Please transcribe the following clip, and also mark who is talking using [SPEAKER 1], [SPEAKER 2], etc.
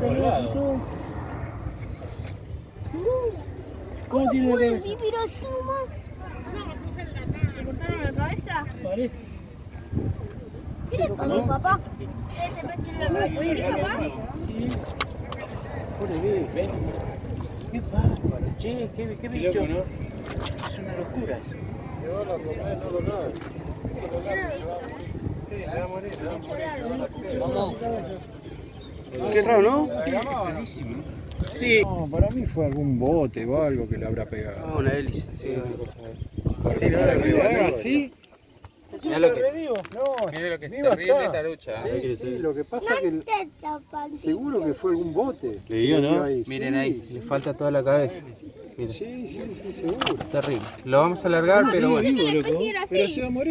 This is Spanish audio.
[SPEAKER 1] Cortáselo.
[SPEAKER 2] ¿Cómo tiene la cabeza?
[SPEAKER 3] vi, pero así nomás. ¿Le cortaron la cabeza?
[SPEAKER 2] Parece.
[SPEAKER 3] ¿Qué le pasó, papá? ¿Ese pez tiene la cabeza así, papá?
[SPEAKER 2] Sí. Pobre bebé, ven. Qué bárbaro, che, qué, qué bicho. Es una locura eso.
[SPEAKER 1] Sí, a morir.
[SPEAKER 2] Vamos.
[SPEAKER 4] Qué raro, ¿no? Sí.
[SPEAKER 5] No, para mí fue algún bote o algo que le habrá pegado.
[SPEAKER 4] Ah, una hélice. Sí.
[SPEAKER 5] Sí, no, haga así.
[SPEAKER 4] Mirá lo que-
[SPEAKER 5] No,
[SPEAKER 1] Mira lo que es terrible
[SPEAKER 5] está.
[SPEAKER 1] esta lucha. ¿eh?
[SPEAKER 5] Sí, sí, lo que pasa es que seguro que fue algún bote.
[SPEAKER 4] Le digo, ¿no?
[SPEAKER 1] Miren
[SPEAKER 5] sí,
[SPEAKER 1] ahí,
[SPEAKER 5] sí.
[SPEAKER 1] le falta toda la cabeza. Miren,
[SPEAKER 5] Sí, sí, sí, seguro.
[SPEAKER 1] terrible. Lo vamos a alargar, pero bueno.
[SPEAKER 5] Pero se va a morir.